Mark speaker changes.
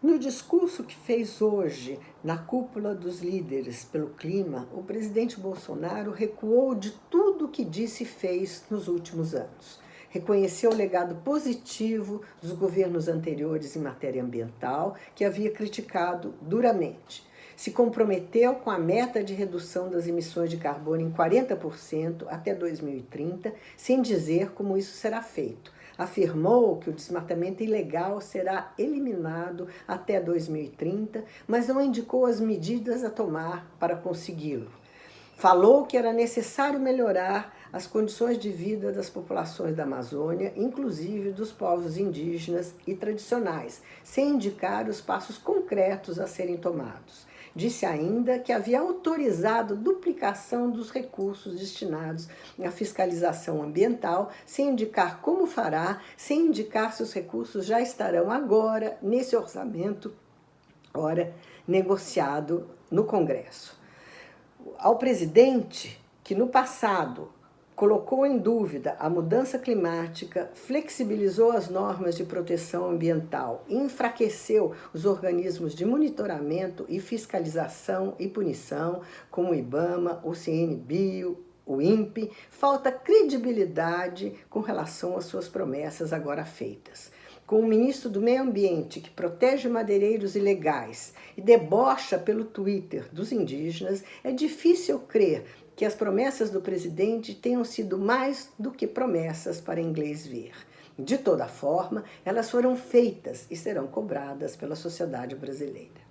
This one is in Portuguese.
Speaker 1: No discurso que fez hoje na cúpula dos líderes pelo clima, o presidente Bolsonaro recuou de tudo o que disse e fez nos últimos anos. Reconheceu o legado positivo dos governos anteriores em matéria ambiental, que havia criticado duramente. Se comprometeu com a meta de redução das emissões de carbono em 40% até 2030, sem dizer como isso será feito afirmou que o desmatamento ilegal será eliminado até 2030, mas não indicou as medidas a tomar para consegui-lo. Falou que era necessário melhorar as condições de vida das populações da Amazônia, inclusive dos povos indígenas e tradicionais, sem indicar os passos concretos a serem tomados. Disse ainda que havia autorizado duplicação dos recursos destinados à fiscalização ambiental, sem indicar como fará, sem indicar se os recursos já estarão agora nesse orçamento, ora, negociado no Congresso. Ao presidente, que no passado colocou em dúvida a mudança climática, flexibilizou as normas de proteção ambiental enfraqueceu os organismos de monitoramento e fiscalização e punição, como o IBAMA, o CNBio, o INPE, falta credibilidade com relação às suas promessas agora feitas. Com o ministro do Meio Ambiente, que protege madeireiros ilegais e debocha pelo Twitter dos indígenas, é difícil crer que as promessas do presidente tenham sido mais do que promessas para inglês ver. De toda forma, elas foram feitas e serão cobradas pela sociedade brasileira.